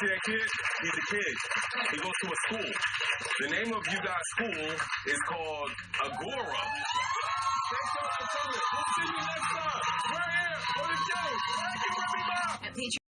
see that kid? He's a kid. He goes to a school. The name of you guys' school is called Agora. Thanks for coming. We'll see you next time. We're here on the show. Thank you, everybody. At